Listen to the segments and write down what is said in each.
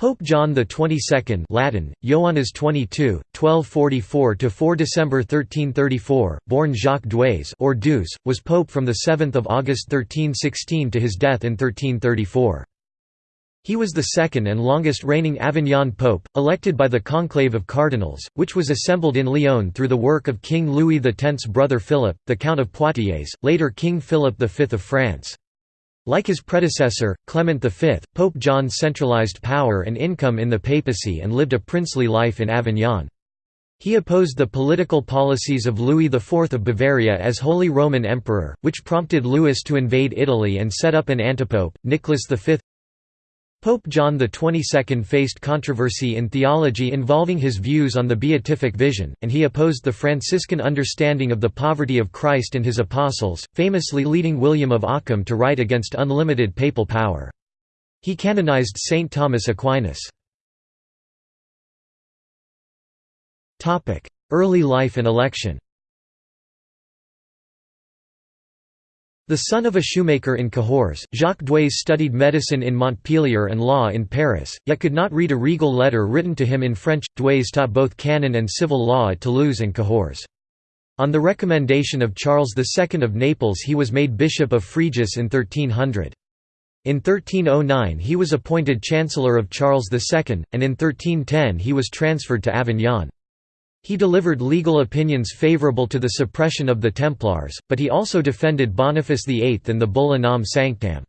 Pope John 22nd Latin, Ioannes 22, 1244–4 December 1334, born Jacques Douais or Douce, was pope from 7 August 1316 to his death in 1334. He was the second and longest reigning Avignon pope, elected by the conclave of cardinals, which was assembled in Lyon through the work of King Louis X's brother Philip, the Count of Poitiers, later King Philip V of France. Like his predecessor, Clement V, Pope John centralized power and income in the papacy and lived a princely life in Avignon. He opposed the political policies of Louis IV of Bavaria as Holy Roman Emperor, which prompted Louis to invade Italy and set up an antipope, Nicholas V. Pope John XXII faced controversy in theology involving his views on the beatific vision, and he opposed the Franciscan understanding of the poverty of Christ and his apostles, famously leading William of Ockham to write against unlimited papal power. He canonized Saint Thomas Aquinas. Early life and election The son of a shoemaker in Cahors, Jacques Douais studied medicine in Montpellier and law in Paris, yet could not read a regal letter written to him in French. Douais taught both canon and civil law at Toulouse and Cahors. On the recommendation of Charles II of Naples he was made Bishop of Fréjus in 1300. In 1309 he was appointed Chancellor of Charles II, and in 1310 he was transferred to Avignon. He delivered legal opinions favorable to the suppression of the Templars, but he also defended Boniface VIII and the Bull Unam Sanctam.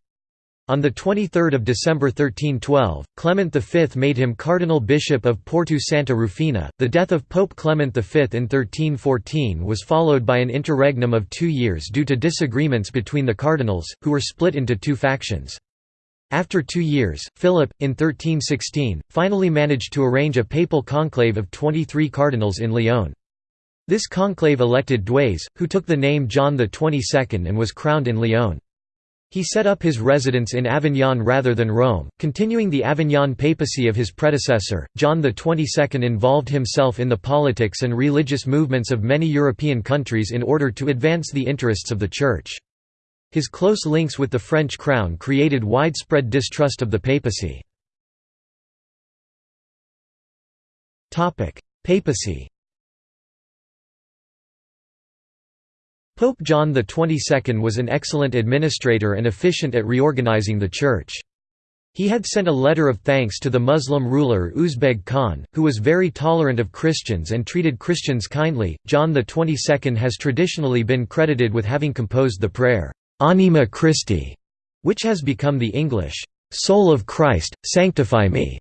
On 23 December 1312, Clement V made him Cardinal Bishop of Porto Santa Rufina. The death of Pope Clement V in 1314 was followed by an interregnum of two years due to disagreements between the cardinals, who were split into two factions. After two years, Philip, in 1316, finally managed to arrange a papal conclave of 23 cardinals in Lyon. This conclave elected Douais, who took the name John XXII and was crowned in Lyon. He set up his residence in Avignon rather than Rome, continuing the Avignon papacy of his predecessor. John XXII involved himself in the politics and religious movements of many European countries in order to advance the interests of the Church. His close links with the French crown created widespread distrust of the papacy. Papacy Pope John XXII was an excellent administrator and efficient at reorganizing the Church. He had sent a letter of thanks to the Muslim ruler Uzbeg Khan, who was very tolerant of Christians and treated Christians kindly. John XXII has traditionally been credited with having composed the prayer, Anima Christi, which has become the English, Soul of Christ, Sanctify Me,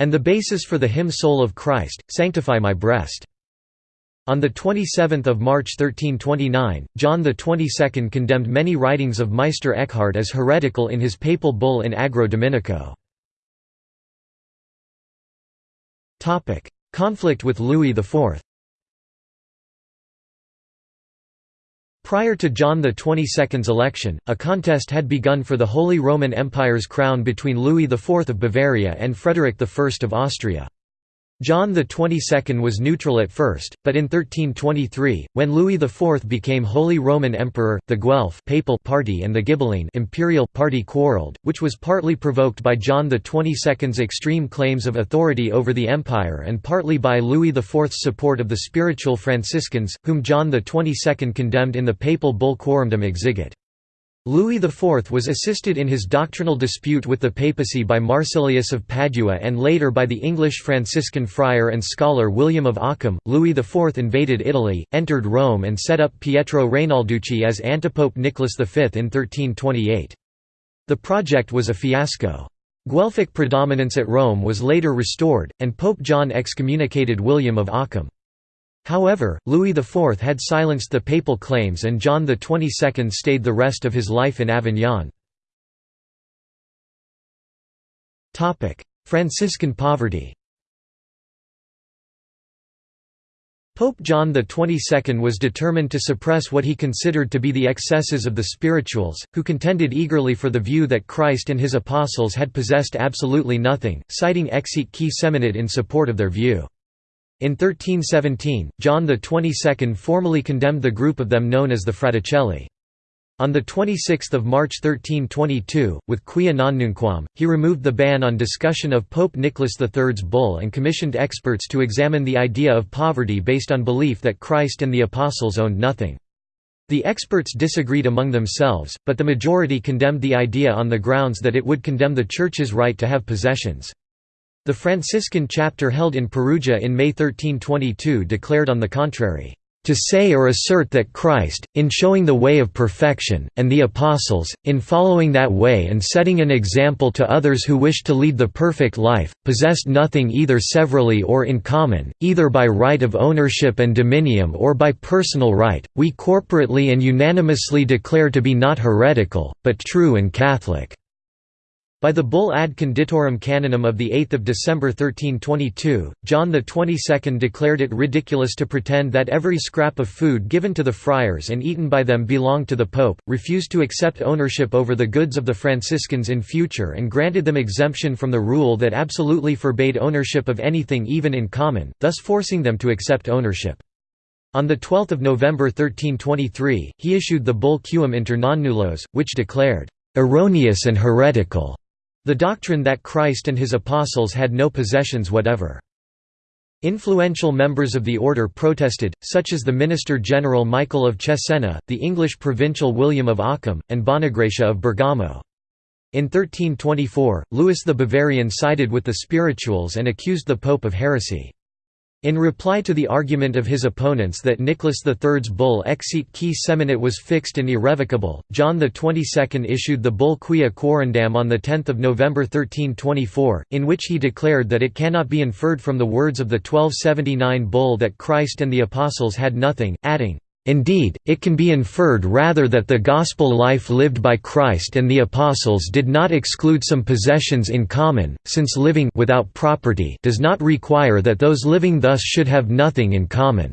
and the basis for the hymn Soul of Christ, Sanctify My Breast. On 27 March 1329, John XXII condemned many writings of Meister Eckhart as heretical in his papal bull in Agro Dominico. Conflict with Louis IV Prior to John XXII's election, a contest had begun for the Holy Roman Empire's crown between Louis IV of Bavaria and Frederick I of Austria. John XXII was neutral at first, but in 1323, when Louis IV became Holy Roman Emperor, the Guelph papal party and the Ghibelline imperial party quarreled, which was partly provoked by John XXII's extreme claims of authority over the empire and partly by Louis IV's support of the spiritual Franciscans, whom John XXII condemned in the papal bull Quorundam Exigit. Louis IV was assisted in his doctrinal dispute with the papacy by Marsilius of Padua and later by the English Franciscan friar and scholar William of Ockham. Louis IV invaded Italy, entered Rome, and set up Pietro Rainalducci as antipope Nicholas V in 1328. The project was a fiasco. Guelphic predominance at Rome was later restored, and Pope John excommunicated William of Ockham. However, Louis IV had silenced the papal claims and John XXII stayed the rest of his life in Avignon. Franciscan poverty Pope John XXII was determined to suppress what he considered to be the excesses of the spirituals, who contended eagerly for the view that Christ and his apostles had possessed absolutely nothing, citing Exiit qui seminat in support of their view. In 1317, John XXII formally condemned the group of them known as the Fraticelli. On 26 March 1322, with Quia non nunquam, he removed the ban on discussion of Pope Nicholas III's bull and commissioned experts to examine the idea of poverty based on belief that Christ and the Apostles owned nothing. The experts disagreed among themselves, but the majority condemned the idea on the grounds that it would condemn the Church's right to have possessions. The Franciscan chapter held in Perugia in May 1322 declared on the contrary. To say or assert that Christ, in showing the way of perfection, and the Apostles, in following that way and setting an example to others who wish to lead the perfect life, possessed nothing either severally or in common, either by right of ownership and dominium or by personal right, we corporately and unanimously declare to be not heretical, but true and Catholic. By the bull Ad Conditorem Canonum of 8 December 1322, John XXII declared it ridiculous to pretend that every scrap of food given to the friars and eaten by them belonged to the Pope, refused to accept ownership over the goods of the Franciscans in future and granted them exemption from the rule that absolutely forbade ownership of anything even in common, thus forcing them to accept ownership. On 12 November 1323, he issued the bull Quum inter non nullos, which declared, "...erroneous and heretical." The doctrine that Christ and his apostles had no possessions whatever. Influential members of the order protested, such as the Minister General Michael of Cesena, the English provincial William of Ockham, and Bonagratia of Bergamo. In 1324, Louis the Bavarian sided with the spirituals and accused the Pope of heresy. In reply to the argument of his opponents that Nicholas III's bull Exiit qui seminat was fixed and irrevocable, John XXII issued the bull Quia Quarundam on 10 November 1324, in which he declared that it cannot be inferred from the words of the 1279 bull that Christ and the Apostles had nothing, adding, Indeed, it can be inferred rather that the gospel life lived by Christ and the apostles did not exclude some possessions in common, since living without property does not require that those living thus should have nothing in common.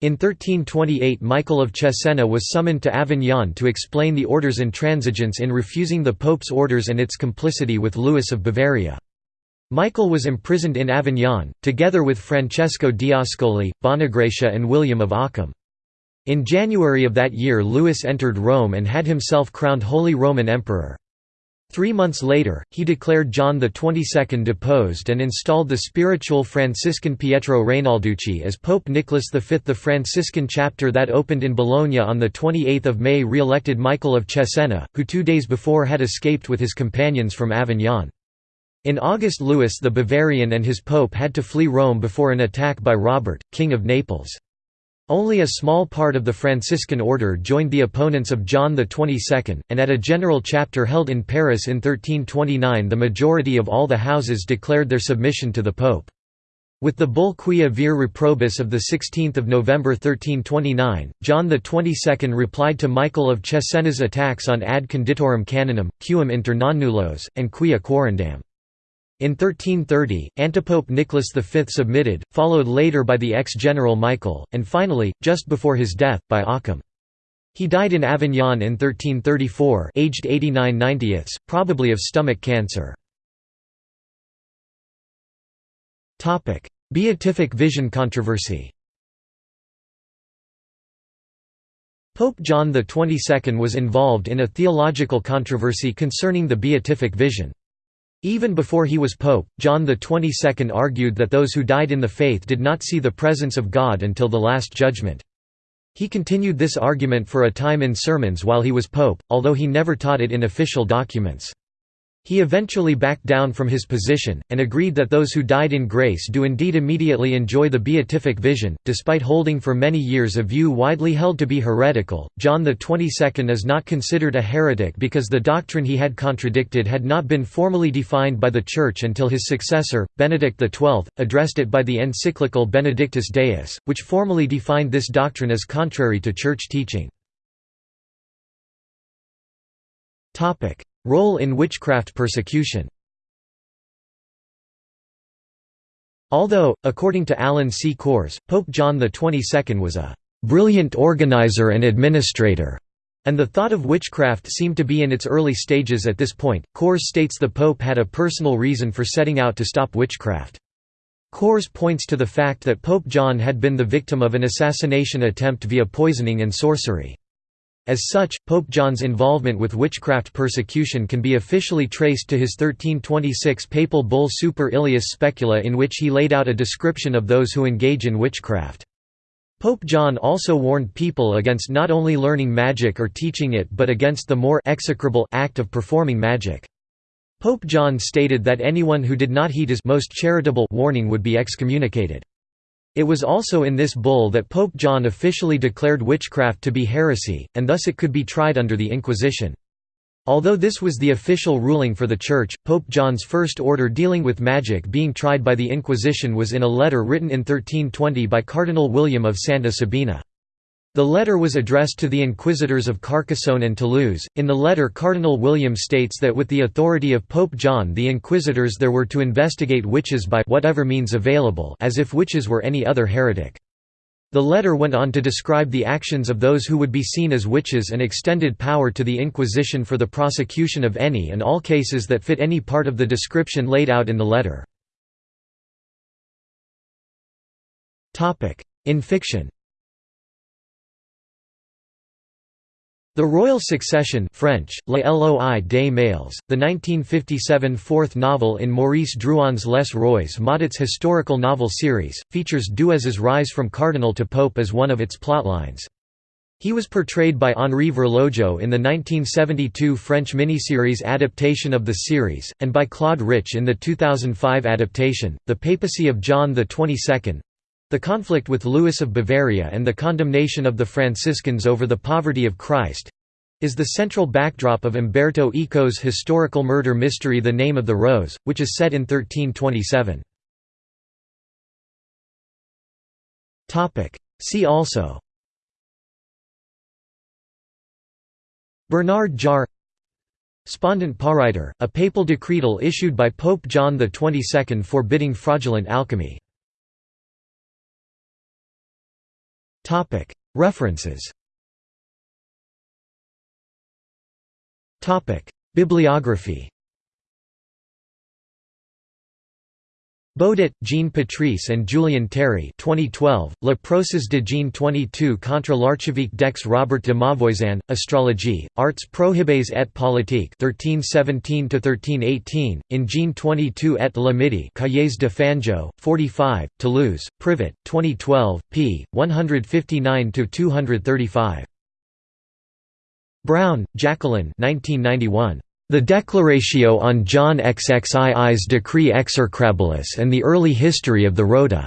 In 1328 Michael of Cesena was summoned to Avignon to explain the order's intransigence in refusing the Pope's orders and its complicity with Louis of Bavaria. Michael was imprisoned in Avignon, together with Francesco d'Ascoli, Bonagratia and William of Ockham. In January of that year Louis entered Rome and had himself crowned Holy Roman Emperor. Three months later, he declared John XXII deposed and installed the spiritual Franciscan Pietro Rainalducci as Pope Nicholas V. The Franciscan chapter that opened in Bologna on 28 May re-elected Michael of Cesena, who two days before had escaped with his companions from Avignon. In August Louis the Bavarian and his pope had to flee Rome before an attack by Robert, King of Naples. Only a small part of the Franciscan order joined the opponents of John XXII, and at a general chapter held in Paris in 1329 the majority of all the houses declared their submission to the pope. With the bull Quia vir reprobus of 16 November 1329, John XXII replied to Michael of Cesena's attacks on ad conditorem canonum, quum inter non nullos, and quia quarundam. In 1330, antipope Nicholas V submitted, followed later by the ex-general Michael, and finally, just before his death, by Occam. He died in Avignon in 1334 aged 89 90ths, probably of stomach cancer. Beatific vision controversy Pope John XXII was involved in a theological controversy concerning the beatific vision. Even before he was pope, John XXII argued that those who died in the faith did not see the presence of God until the Last Judgment. He continued this argument for a time in sermons while he was pope, although he never taught it in official documents. He eventually backed down from his position, and agreed that those who died in grace do indeed immediately enjoy the beatific vision, despite holding for many years a view widely held to be heretical. John XXII is not considered a heretic because the doctrine he had contradicted had not been formally defined by the Church until his successor, Benedict XII, addressed it by the encyclical Benedictus Deus, which formally defined this doctrine as contrary to Church teaching. Role in witchcraft persecution Although, according to Alan C. Kors, Pope John XXII was a "...brilliant organizer and administrator", and the thought of witchcraft seemed to be in its early stages at this point, Kors states the Pope had a personal reason for setting out to stop witchcraft. Kors points to the fact that Pope John had been the victim of an assassination attempt via poisoning and sorcery. As such, Pope John's involvement with witchcraft persecution can be officially traced to his 1326 papal bull Super Illius Specula in which he laid out a description of those who engage in witchcraft. Pope John also warned people against not only learning magic or teaching it but against the more execrable act of performing magic. Pope John stated that anyone who did not heed his most charitable warning would be excommunicated. It was also in this bull that Pope John officially declared witchcraft to be heresy, and thus it could be tried under the Inquisition. Although this was the official ruling for the Church, Pope John's first order dealing with magic being tried by the Inquisition was in a letter written in 1320 by Cardinal William of Santa Sabina. The letter was addressed to the inquisitors of Carcassonne and Toulouse. In the letter, Cardinal William states that with the authority of Pope John, the inquisitors there were to investigate witches by whatever means available, as if witches were any other heretic. The letter went on to describe the actions of those who would be seen as witches and extended power to the Inquisition for the prosecution of any and all cases that fit any part of the description laid out in the letter. In fiction The Royal Succession French, Les Loi des Males, the 1957 fourth novel in Maurice Druon's Les Rois Maudits historical novel series, features Duez's rise from cardinal to pope as one of its plotlines. He was portrayed by Henri Virlojeux in the 1972 French miniseries adaptation of the series, and by Claude Rich in the 2005 adaptation, The Papacy of John XXII. The conflict with Louis of Bavaria and the condemnation of the Franciscans over the poverty of Christ is the central backdrop of Umberto Eco's historical murder mystery The Name of the Rose, which is set in 1327. See also Bernard Jar Spondent Pariter, a papal decretal issued by Pope John XXII forbidding fraudulent alchemy References. Bibliography Boudet, Jean Patrice and Julien Théry 2012, Le procès de Jean 22 contre l'archevêque d'Aix Robert de Mauvoisin, Astrologie, Arts prohibées et politiques 1317–1318, in Jean 22 et la Midi Cahiers de Fanjeaux, 45, Toulouse, Privat, 2012, p. 159–235. Brown, Jacqueline 1991. The Declaratio on John XXII's Decree Execrabilis and the Early History of the Rota.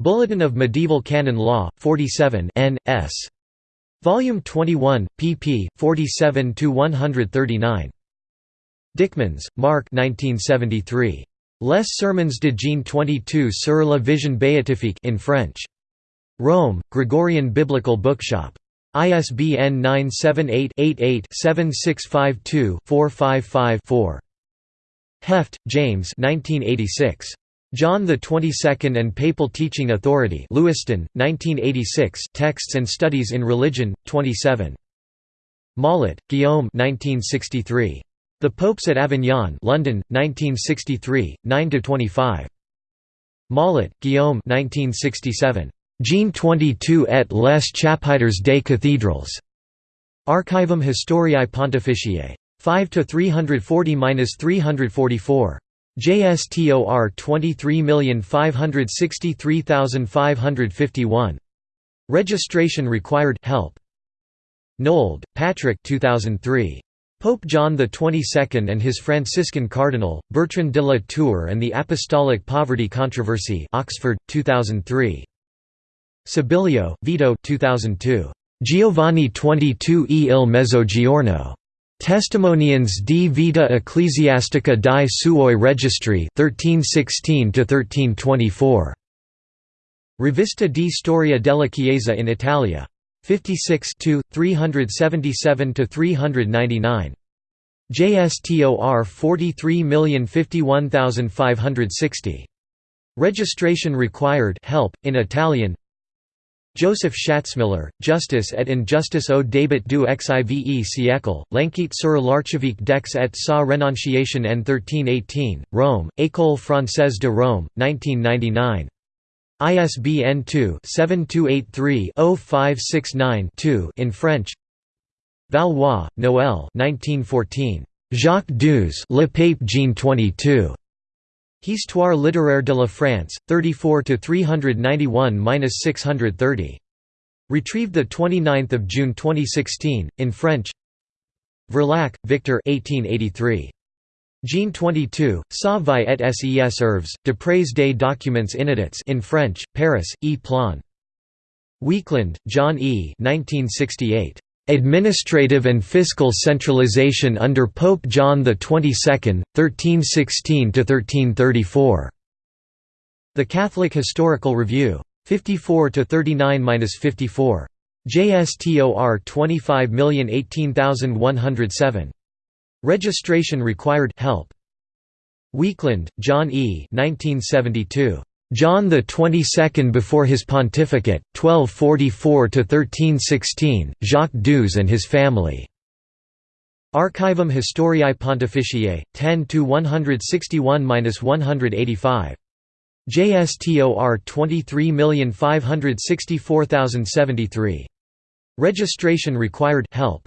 Bulletin of Medieval Canon Law, 47 n. s. Volume 21, pp. 47–139. Dykmans, Mark 1973. Les Sermons de Jean 22 sur la Vision Béatifique in French. Rome, Gregorian Biblical Bookshop. ISBN 978-88-7652-455-4. Heft, James John the Twenty-Second and Papal Teaching Authority Lewiston, 1986 Texts and Studies in Religion, 27. Mollat, Guillaume 1963. The Popes at Avignon London, 1963, 9–25. Mollat, Guillaume 1967. Jean 22 et les chapitres des cathédrales. Archivum Historiae Pontificiae. 5 to 340-344. JSTOR 23563551. Registration required help. Nold, Patrick 2003. Pope John XXII and his Franciscan Cardinal, Bertrand de la Tour and the Apostolic Poverty Controversy Oxford, 2003. Sibilio, Vito 2002. Giovanni 22 e il Mezzogiorno. Testimonians di vita ecclesiastica di suoi registri 1316–1324. Rivista di Storia della Chiesa in Italia. 56 377–399. JSTOR 43051560. Registration required help, in Italian Joseph Shatzmiller, Justice et injustice au début du xive siècle, l'enquête sur l'archivique d'Aix et sa renonciation en 1318, Rome, École française de Rome, 1999. ISBN 2-7283-0569-2 in French Valois, Noël 1914. Jacques Douze Le Pape Jean 22. Histoire littéraire de la France, 34 391-630. Retrieved 29 June 2016, in French Verlaque, Victor 1883. Jean 22, Sa vie et ses œuvres, d'après des documents inédits in French, Paris, E. Plon. Weakland, John E. 1968. Administrative and Fiscal Centralization under Pope John XXII, 1316–1334. The Catholic Historical Review. 54–39–54. JSTOR 25018107. Registration required help. Weakland, John E. 1972. John the Twenty-Second before his pontificate, 1244–1316, Jacques Douze and his family. Archivum Historiae Pontificiae, 10–161–185. JSTOR 23564073. Registration required help.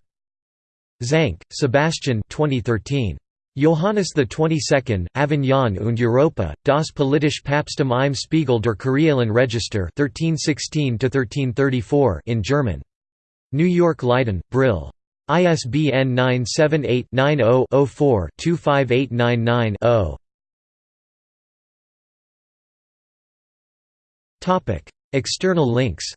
Zank, Sebastian 2013. Johannes XXII, Avignon und Europa, das politische Papsttum im Spiegel der Kurialen Register 1316 in German. New York Leiden, Brill. ISBN 978-90-04-25899-0. External links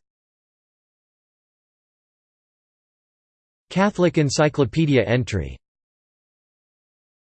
Catholic Encyclopedia entry